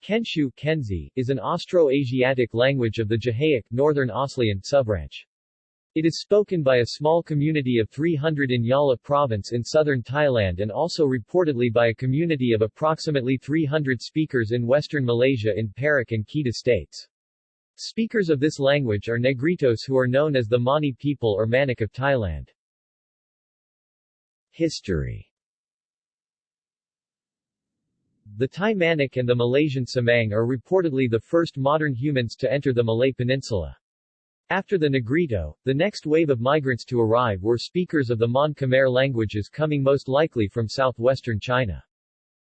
Kensiu Kenzi, is an Austro-Asiatic language of the Jahaic, Northern Aslian subbranch. It is spoken by a small community of 300 in Yala province in southern Thailand and also reportedly by a community of approximately 300 speakers in western Malaysia in Perak and Kedah states. Speakers of this language are Negritos who are known as the Mani people or Manik of Thailand. History the Thai Manik and the Malaysian Semang are reportedly the first modern humans to enter the Malay Peninsula. After the Negrito, the next wave of migrants to arrive were speakers of the Mon Khmer languages coming most likely from southwestern China.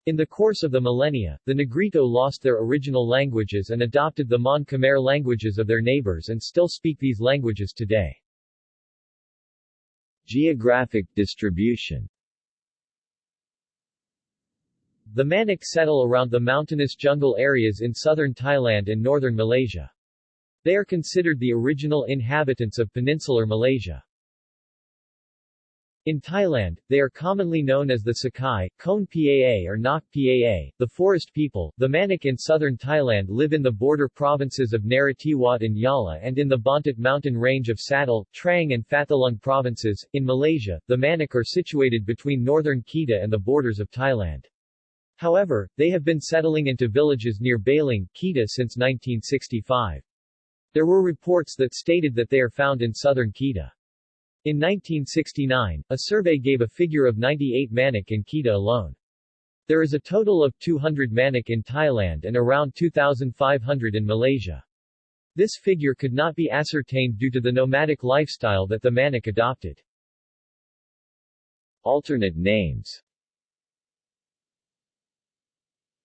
In the course of the millennia, the Negrito lost their original languages and adopted the Mon Khmer languages of their neighbors and still speak these languages today. Geographic distribution the Manik settle around the mountainous jungle areas in southern Thailand and northern Malaysia. They are considered the original inhabitants of peninsular Malaysia. In Thailand, they are commonly known as the Sakai, Kone Paa or Nok Paa, the forest people. The Manik in southern Thailand live in the border provinces of Narathiwat and Yala and in the Banthat mountain range of Satun, Trang and Phatthalung provinces. In Malaysia, the Manik are situated between northern Kedah and the borders of Thailand. However, they have been settling into villages near Baling, Kedah since 1965. There were reports that stated that they are found in southern Kedah. In 1969, a survey gave a figure of 98 Manik in Kedah alone. There is a total of 200 Manik in Thailand and around 2,500 in Malaysia. This figure could not be ascertained due to the nomadic lifestyle that the Manik adopted. Alternate names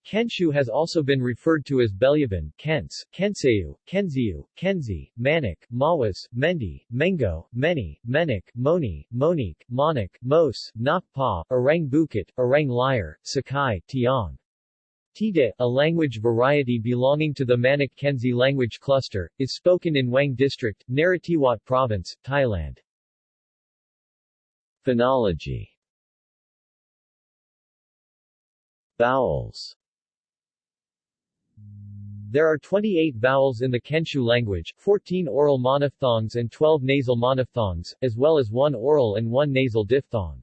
Kensiu has also been referred to as Belyaban, Kens, Kenseu, Kenziu, Kenzi, Manik, Mawas, Mendi, Mengo, Meni, Menik, Moni, Monique, Monik, Mos, Nakpa, Orang Bukit, Orang Liar, Sakai, Tiong. Tide, a language variety belonging to the Manik Kenzi language cluster, is spoken in Waeng District, Narathiwat Province, Thailand. Phonology Vowels there are 28 vowels in the Kensiu language, 14 oral monophthongs and 12 nasal monophthongs, as well as one oral and one nasal diphthong.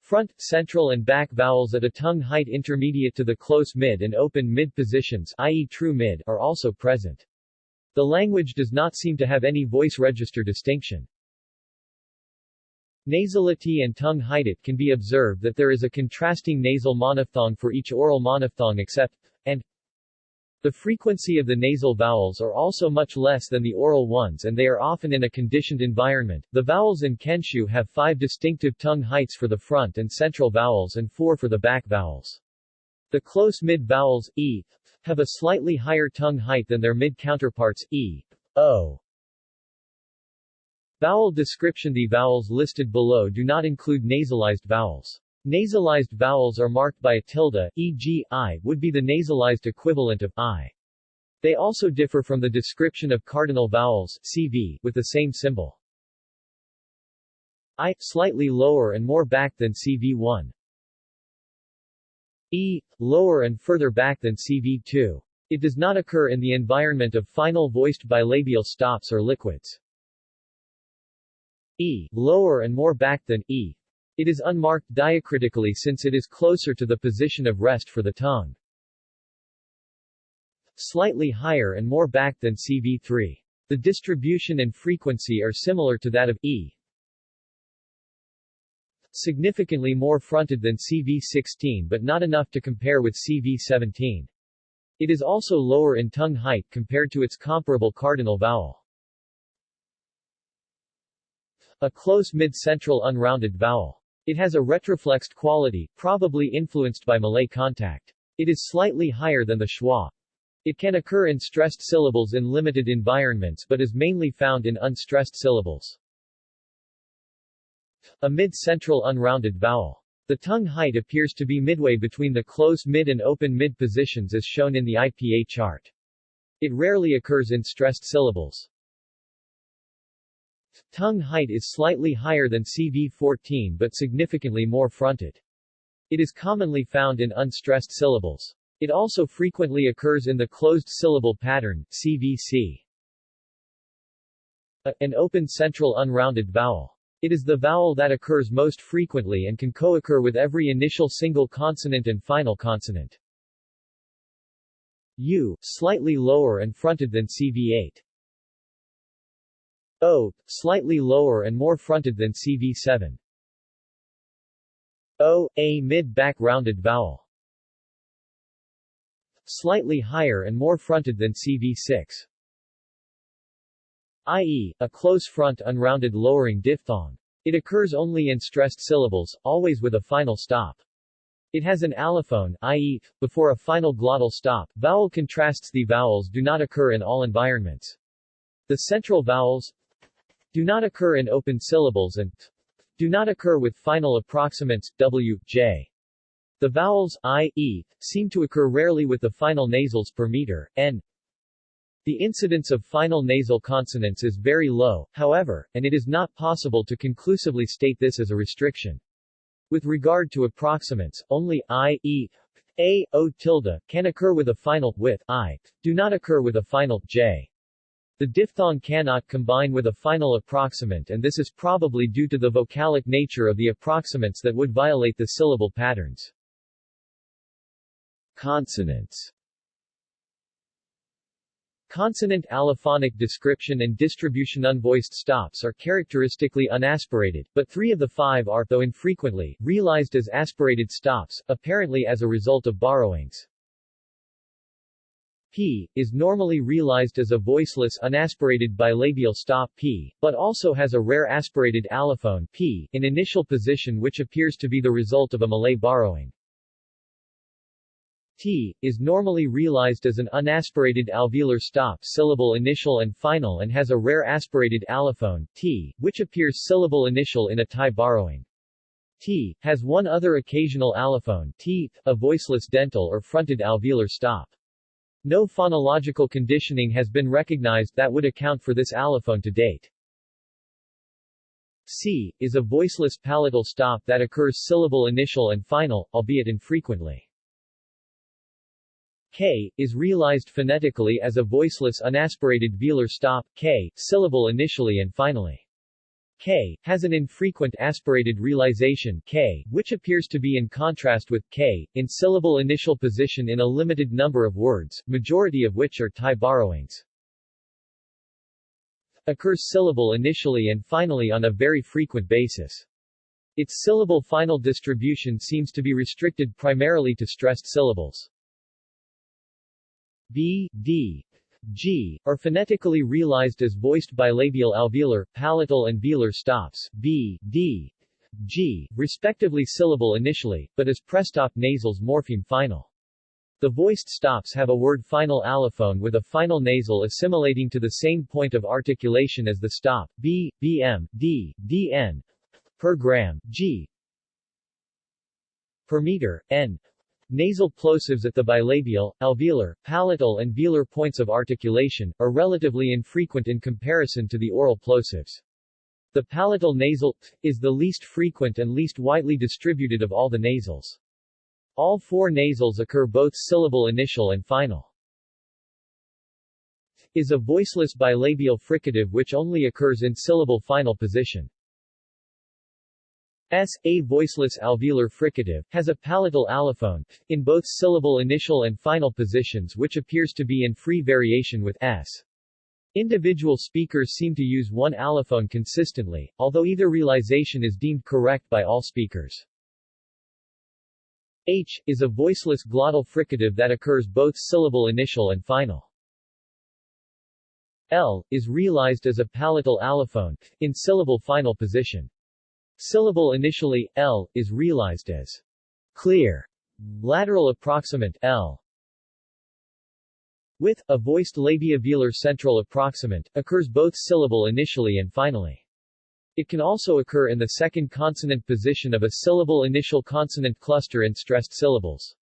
Front, central and back vowels at a tongue height intermediate to the close mid and open mid positions i.e. true mid are also present. The language does not seem to have any voice register distinction. Nasality and tongue height it can be observed that there is a contrasting nasal monophthong for each oral monophthong except the frequency of the nasal vowels are also much less than the oral ones and they are often in a conditioned environment. The vowels in Kensiu have five distinctive tongue heights for the front and central vowels and four for the back vowels. The close mid vowels, e, have a slightly higher tongue height than their mid counterparts, e, o. Vowel description The vowels listed below do not include nasalized vowels. Nasalized vowels are marked by a tilde, e.g., i would be the nasalized equivalent of i. They also differ from the description of cardinal vowels CV, with the same symbol. I, slightly lower and more back than CV1. E, lower and further back than CV2. It does not occur in the environment of final voiced bilabial stops or liquids. E, lower and more back than E, it is unmarked diacritically since it is closer to the position of rest for the tongue. Slightly higher and more back than CV3. The distribution and frequency are similar to that of E. Significantly more fronted than CV16 but not enough to compare with CV17. It is also lower in tongue height compared to its comparable cardinal vowel. A close mid-central unrounded vowel. It has a retroflexed quality, probably influenced by Malay contact. It is slightly higher than the schwa. It can occur in stressed syllables in limited environments but is mainly found in unstressed syllables. A mid-central unrounded vowel. The tongue height appears to be midway between the close mid and open mid positions as shown in the IPA chart. It rarely occurs in stressed syllables. Tongue height is slightly higher than CV14 but significantly more fronted. It is commonly found in unstressed syllables. It also frequently occurs in the closed syllable pattern, CVC. A, an open central unrounded vowel. It is the vowel that occurs most frequently and can co-occur with every initial single consonant and final consonant. U, slightly lower and fronted than CV8. O, slightly lower and more fronted than CV7. O, a mid-back rounded vowel slightly higher and more fronted than CV6. i.e., a close front unrounded lowering diphthong. It occurs only in stressed syllables, always with a final stop. It has an allophone, i.e., before a final glottal stop. Vowel contrasts The vowels do not occur in all environments. The central vowels do not occur in open syllables and do not occur with final approximants, w, j. The vowels i, e, seem to occur rarely with the final nasals per meter, n. The incidence of final nasal consonants is very low, however, and it is not possible to conclusively state this as a restriction. With regard to approximants, only i, e, a, o tilde, can occur with a final, with, i, do not occur with a final, j. The diphthong cannot combine with a final approximant and this is probably due to the vocalic nature of the approximants that would violate the syllable patterns. Consonants Consonant allophonic description and distribution unvoiced stops are characteristically unaspirated, but three of the five are, though infrequently, realized as aspirated stops, apparently as a result of borrowings. P, is normally realized as a voiceless unaspirated bilabial stop P, but also has a rare aspirated allophone P, in initial position which appears to be the result of a Malay borrowing. T, is normally realized as an unaspirated alveolar stop syllable initial and final and has a rare aspirated allophone, T, which appears syllable initial in a Thai borrowing. T, has one other occasional allophone, T, a voiceless dental or fronted alveolar stop. No phonological conditioning has been recognized that would account for this allophone to date. C, is a voiceless palatal stop that occurs syllable initial and final, albeit infrequently. K, is realized phonetically as a voiceless unaspirated velar stop, K, syllable initially and finally. K, has an infrequent aspirated realization K, which appears to be in contrast with K, in syllable initial position in a limited number of words, majority of which are Thai borrowings. Occurs syllable initially and finally on a very frequent basis. Its syllable final distribution seems to be restricted primarily to stressed syllables. B, D, G, are phonetically realized as voiced bilabial alveolar, palatal and velar stops, B, D, G, respectively syllable initially, but as prestop nasals morpheme final. The voiced stops have a word final allophone with a final nasal assimilating to the same point of articulation as the stop, B, BM, D, DN, per gram, G, per meter, N, Nasal plosives at the bilabial, alveolar, palatal and velar points of articulation, are relatively infrequent in comparison to the oral plosives. The palatal nasal t is the least frequent and least widely distributed of all the nasals. All four nasals occur both syllable initial and final. is a voiceless bilabial fricative which only occurs in syllable final position. S. A voiceless alveolar fricative, has a palatal allophone, in both syllable initial and final positions which appears to be in free variation with S. Individual speakers seem to use one allophone consistently, although either realization is deemed correct by all speakers. H, is a voiceless glottal fricative that occurs both syllable initial and final. L, is realized as a palatal allophone, in syllable final position. Syllable initially, L, is realized as clear. Lateral approximant, L. With, a voiced labia-velar central approximant, occurs both syllable initially and finally. It can also occur in the second consonant position of a syllable initial consonant cluster in stressed syllables.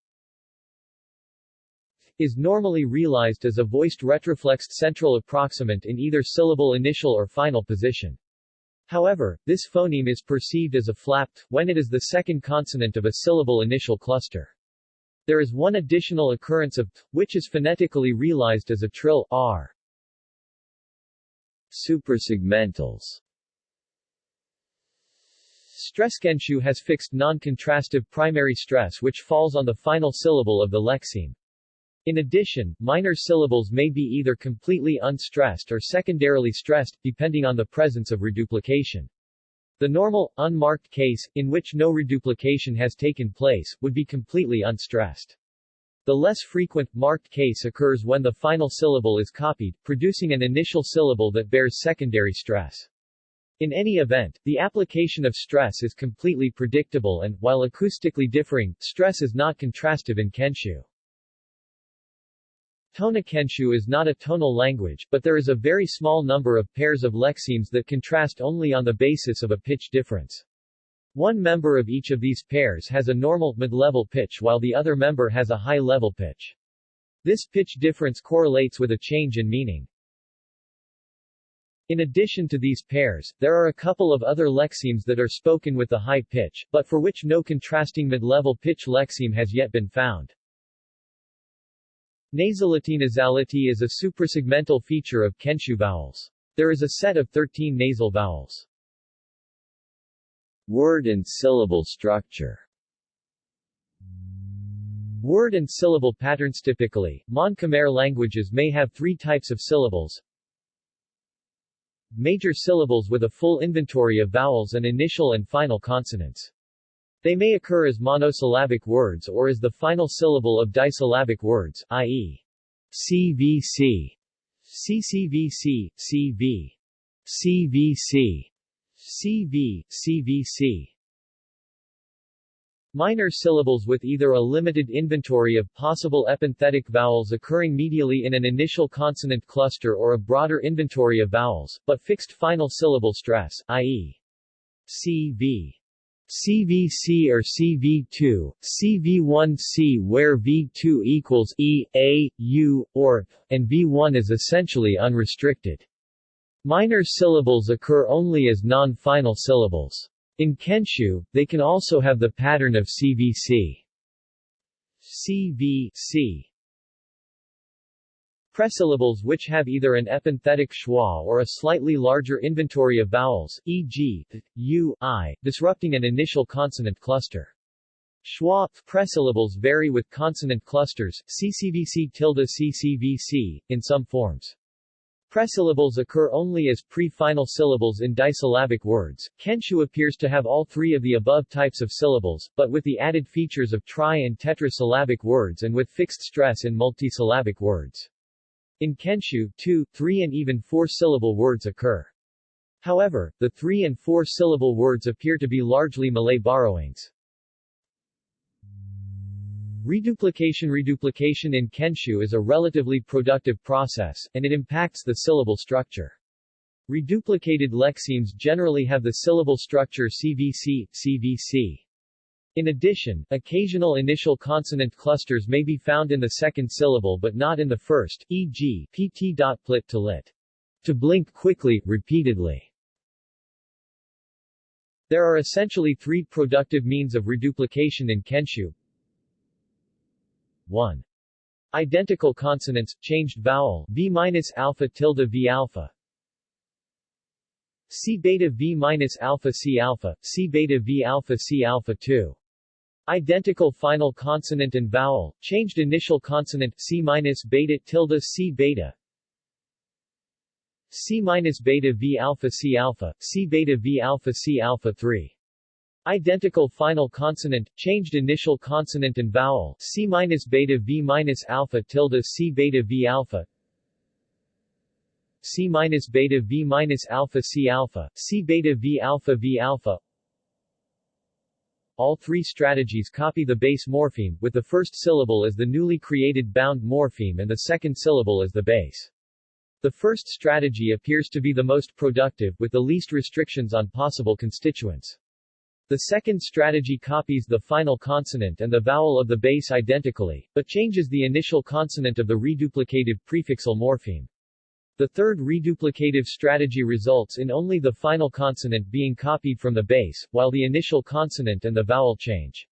Is normally realized as a voiced retroflexed central approximant in either syllable initial or final position. However, this phoneme is perceived as a flapped, when it is the second consonant of a syllable initial cluster. There is one additional occurrence of t, which is phonetically realized as a trill r. Suprasegmentals Stress Kensiu has fixed non-contrastive primary stress which falls on the final syllable of the lexeme. In addition, minor syllables may be either completely unstressed or secondarily stressed, depending on the presence of reduplication. The normal, unmarked case, in which no reduplication has taken place, would be completely unstressed. The less frequent, marked case occurs when the final syllable is copied, producing an initial syllable that bears secondary stress. In any event, the application of stress is completely predictable and, while acoustically differing, stress is not contrastive in Kensiu. Tona Kensiu is not a tonal language, but there is a very small number of pairs of lexemes that contrast only on the basis of a pitch difference. One member of each of these pairs has a normal, mid-level pitch while the other member has a high-level pitch. This pitch difference correlates with a change in meaning. In addition to these pairs, there are a couple of other lexemes that are spoken with the high pitch, but for which no contrasting mid-level pitch lexeme has yet been found. Nasality Nasality is a suprasegmental feature of Kensiu vowels. There is a set of 13 nasal vowels. Word and syllable structure Word and syllable patterns Typically, Mon-Khmer languages may have three types of syllables, major syllables with a full inventory of vowels and initial and final consonants. They may occur as monosyllabic words or as the final syllable of disyllabic words, i.e. CVC, CCVC, CV, CVC, CV, CVC. Minor syllables with either a limited inventory of possible epenthetic vowels occurring medially in an initial consonant cluster or a broader inventory of vowels, but fixed final syllable stress, i.e. CV. CVC or CV2, CV1C where V2 equals E, A, U, or, and V1 is essentially unrestricted. Minor syllables occur only as non-final syllables. In Kensiu, they can also have the pattern of CVC. CV Presyllables which have either an epenthetic schwa or a slightly larger inventory of vowels, e.g., u, i, disrupting an initial consonant cluster. Schwa presyllables vary with consonant clusters, ccvc tilde ccvc, in some forms. Presyllables occur only as pre-final syllables in disyllabic words. Kensiu appears to have all three of the above types of syllables, but with the added features of tri- and tetrasyllabic words and with fixed stress in multisyllabic words. In Kensiu, two, three and even four-syllable words occur. However, the three- and four-syllable words appear to be largely Malay borrowings. Reduplication Reduplication in Kensiu is a relatively productive process, and it impacts the syllable structure. Reduplicated lexemes generally have the syllable structure CVC, CVC. In addition, occasional initial consonant clusters may be found in the second syllable but not in the first, e.g., pt. plit to lit. To blink quickly, repeatedly. There are essentially three productive means of reduplication in Kensiu. 1. Identical consonants, changed vowel, v minus alpha tilde v alpha. C beta v minus alpha c alpha, C beta v alpha c alpha 2. Identical final consonant and vowel, changed initial consonant, C minus beta tilde C beta. C minus beta v alpha C alpha, C beta v alpha C alpha 3. Identical final consonant, changed initial consonant and vowel, C minus beta V minus alpha tilde C beta V alpha, C minus beta V minus alpha C alpha, C beta V alpha V alpha. All three strategies copy the base morpheme, with the first syllable as the newly created bound morpheme and the second syllable as the base. The first strategy appears to be the most productive, with the least restrictions on possible constituents. The second strategy copies the final consonant and the vowel of the base identically, but changes the initial consonant of the reduplicative prefixal morpheme. The third reduplicative strategy results in only the final consonant being copied from the base, while the initial consonant and the vowel change.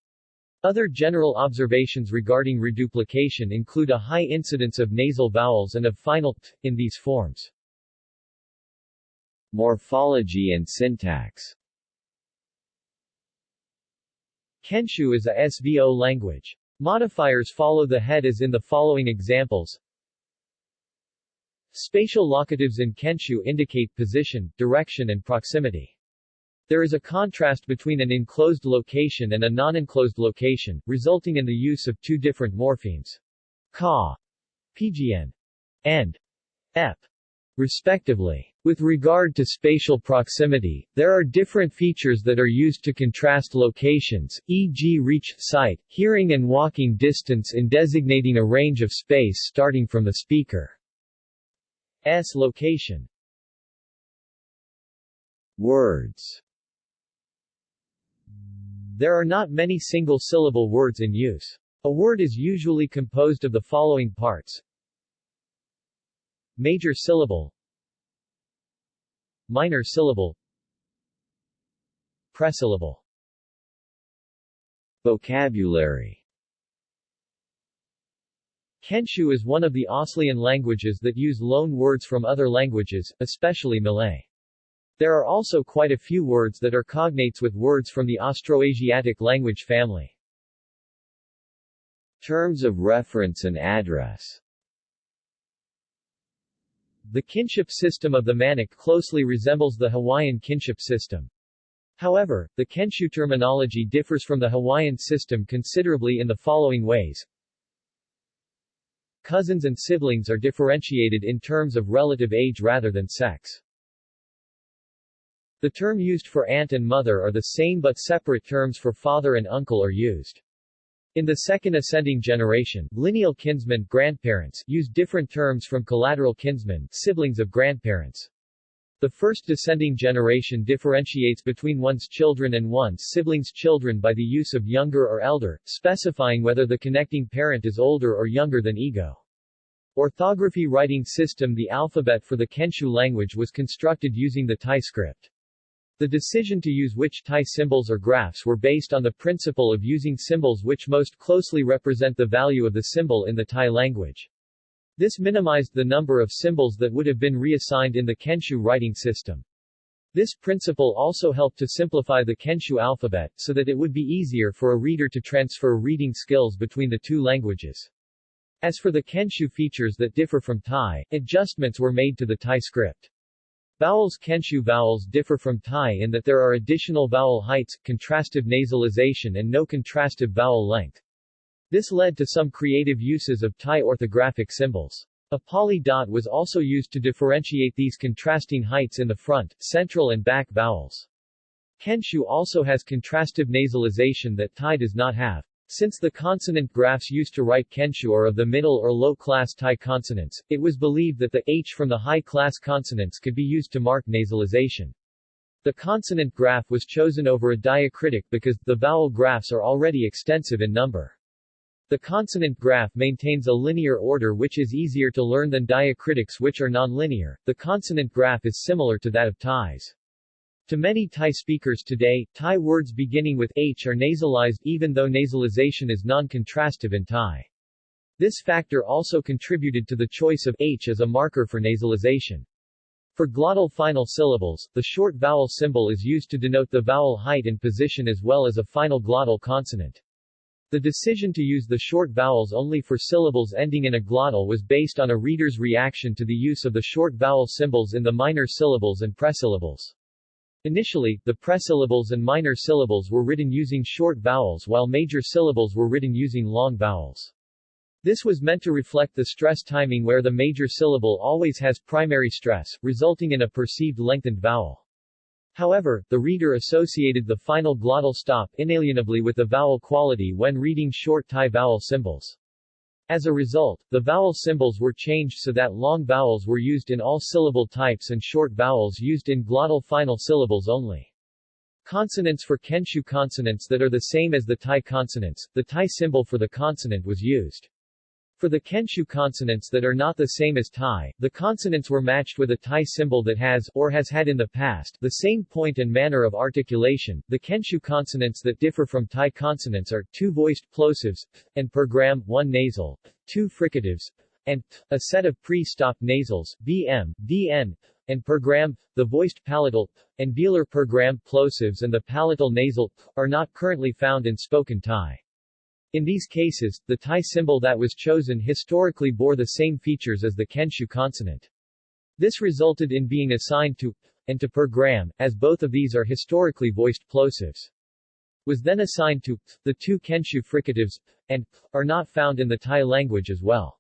Other general observations regarding reduplication include a high incidence of nasal vowels and of final t in these forms. Morphology and syntax Kensiu is a SVO language. Modifiers follow the head as in the following examples. Spatial locatives in Kensiu indicate position, direction and proximity. There is a contrast between an enclosed location and a non-enclosed location, resulting in the use of two different morphemes. Ka, pgn, and ep, respectively. With regard to spatial proximity, there are different features that are used to contrast locations, e.g. reach, sight, hearing and walking distance in designating a range of space starting from the speaker's location. Words there are not many single-syllable words in use. A word is usually composed of the following parts. Major syllable Minor syllable Presyllable Vocabulary Kensiu is one of the Aslian languages that use loan words from other languages, especially Malay. There are also quite a few words that are cognates with words from the Austroasiatic language family. Terms of reference and address The kinship system of the Manik closely resembles the Hawaiian kinship system. However, the Kensiu terminology differs from the Hawaiian system considerably in the following ways. Cousins and siblings are differentiated in terms of relative age rather than sex. The term used for aunt and mother are the same but separate terms for father and uncle are used. In the second ascending generation, lineal kinsmen grandparents use different terms from collateral kinsmen siblings of grandparents. The first descending generation differentiates between one's children and one's siblings' children by the use of younger or elder, specifying whether the connecting parent is older or younger than ego. Orthography writing system The alphabet for the Kensiu language was constructed using the Thai script. The decision to use which Thai symbols or graphs were based on the principle of using symbols which most closely represent the value of the symbol in the Thai language. This minimized the number of symbols that would have been reassigned in the Kensiu writing system. This principle also helped to simplify the Kensiu alphabet, so that it would be easier for a reader to transfer reading skills between the two languages. As for the Kensiu features that differ from Thai, adjustments were made to the Thai script. Vowels Kensiu vowels differ from Thai in that there are additional vowel heights, contrastive nasalization and no contrastive vowel length. This led to some creative uses of Thai orthographic symbols. A poly dot was also used to differentiate these contrasting heights in the front, central and back vowels. Kensiu also has contrastive nasalization that Thai does not have. Since the consonant graphs used to write Kensiu are of the middle or low-class Thai consonants, it was believed that the H from the high-class consonants could be used to mark nasalization. The consonant graph was chosen over a diacritic because, the vowel graphs are already extensive in number. The consonant graph maintains a linear order which is easier to learn than diacritics which are nonlinear. The consonant graph is similar to that of Thais. To many Thai speakers today, Thai words beginning with H are nasalized even though nasalization is non-contrastive in Thai. This factor also contributed to the choice of H as a marker for nasalization. For glottal final syllables, the short vowel symbol is used to denote the vowel height and position as well as a final glottal consonant. The decision to use the short vowels only for syllables ending in a glottal was based on a reader's reaction to the use of the short vowel symbols in the minor syllables and presyllables. Initially, the presyllables and minor syllables were written using short vowels while major syllables were written using long vowels. This was meant to reflect the stress timing where the major syllable always has primary stress, resulting in a perceived lengthened vowel. However, the reader associated the final glottal stop inalienably with the vowel quality when reading short Thai vowel symbols. As a result, the vowel symbols were changed so that long vowels were used in all syllable types and short vowels used in glottal final syllables only. Consonants for Kensiu consonants that are the same as the Thai consonants, the Thai symbol for the consonant was used. For the Kensiu consonants that are not the same as Thai, the consonants were matched with a Thai symbol that has, or has had in the past, the same point and manner of articulation. The Kensiu consonants that differ from Thai consonants are two voiced plosives, and per gram, one nasal, two fricatives, and a set of pre-stop nasals, bm, dn, and per gram, the voiced palatal, and velar per gram plosives and the palatal nasal, are not currently found in spoken Thai. In these cases, the Thai symbol that was chosen historically bore the same features as the Kensiu consonant. This resulted in being assigned to and to per gram, as both of these are historically voiced plosives. Was then assigned to the two Kensiu fricatives and are not found in the Thai language as well.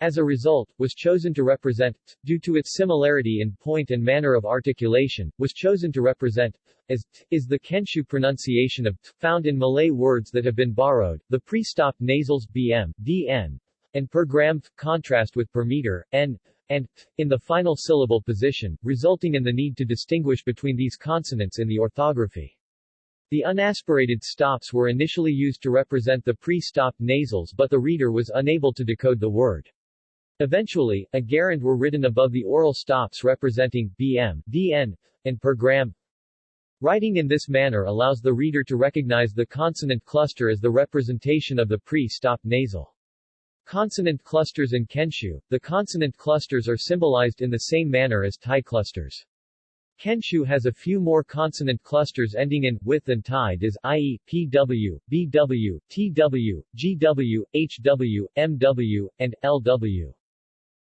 As a result, was chosen to represent, due to its similarity in point and manner of articulation, was chosen to represent, as, is the Kensiu pronunciation of, found in Malay words that have been borrowed, the pre-stopped nasals bm, dn, and per gram, contrast with per meter, n, and, in the final syllable position, resulting in the need to distinguish between these consonants in the orthography. The unaspirated stops were initially used to represent the pre-stopped nasals but the reader was unable to decode the word. Eventually, a gerund were written above the oral stops representing bm, dn, and per gram. Writing in this manner allows the reader to recognize the consonant cluster as the representation of the pre-stop nasal. Consonant clusters in Kensiu, the consonant clusters are symbolized in the same manner as Thai clusters. Kensiu has a few more consonant clusters ending in with and Thai does, i.e., PW, BW, TW, GW, HW, MW, and LW.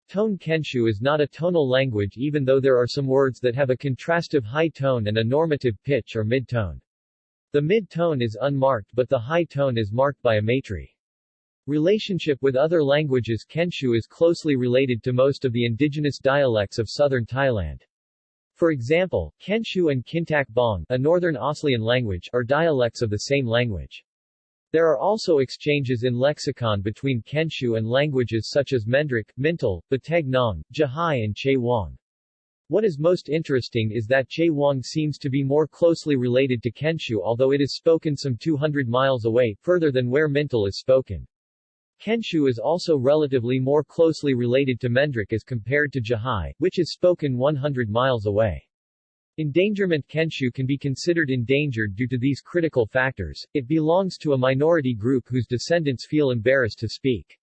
Tone Kensiu is not a tonal language even though there are some words that have a contrastive high tone and a normative pitch or mid-tone. The mid-tone is unmarked but the high tone is marked by a matri. Relationship with other languages Kensiu is closely related to most of the indigenous dialects of southern Thailand. For example, Kensiu and Kintak Bong, a northern Aslian language, are dialects of the same language. There are also exchanges in lexicon between Kensiu and languages such as Mendriq, Mintal, Batek Nong, Jahai and Che Wang. What is most interesting is that Che Wang seems to be more closely related to Kensiu although it is spoken some 200 miles away, further than where Mintal is spoken. Kensiu is also relatively more closely related to Mendriq as compared to Jahai, which is spoken 100 miles away. Endangerment Kensiu can be considered endangered due to these critical factors, it belongs to a minority group whose descendants feel embarrassed to speak.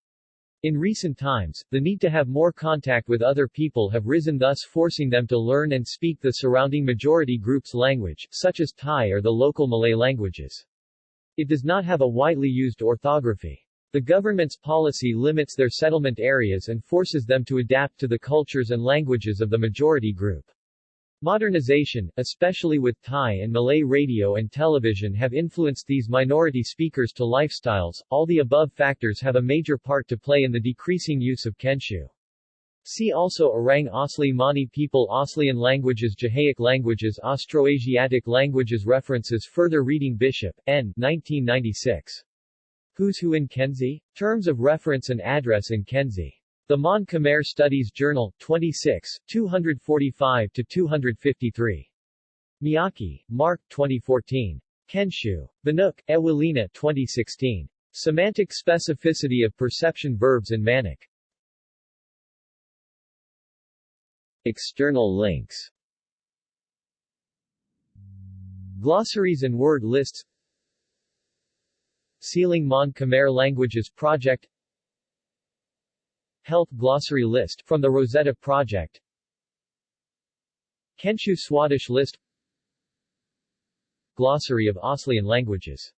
In recent times, the need to have more contact with other people have risen thus forcing them to learn and speak the surrounding majority group's language, such as Thai or the local Malay languages. It does not have a widely used orthography. The government's policy limits their settlement areas and forces them to adapt to the cultures and languages of the majority group. Modernization, especially with Thai and Malay radio and television have influenced these minority speakers to lifestyles. All the above factors have a major part to play in the decreasing use of Kensiu. See also Orang Asli Mani people Aslian languages Jahaic languages Austroasiatic languages References Further reading Bishop, N. 1996. Who's Who in Kenzi? Terms of reference and address in Khenzi. The Mon Khmer Studies Journal, 26, 245-253. Miyake, Marc 2014. Kensiu. Wnuk, Ewelina 2016. Semantic Specificity of Perception Verbs in Maniq. External links Glossaries and word lists SEAlang Mon Khmer Languages Project Health Glossary List from the Rosetta Project. Kensiu Swadesh List. Glossary of Aslian Languages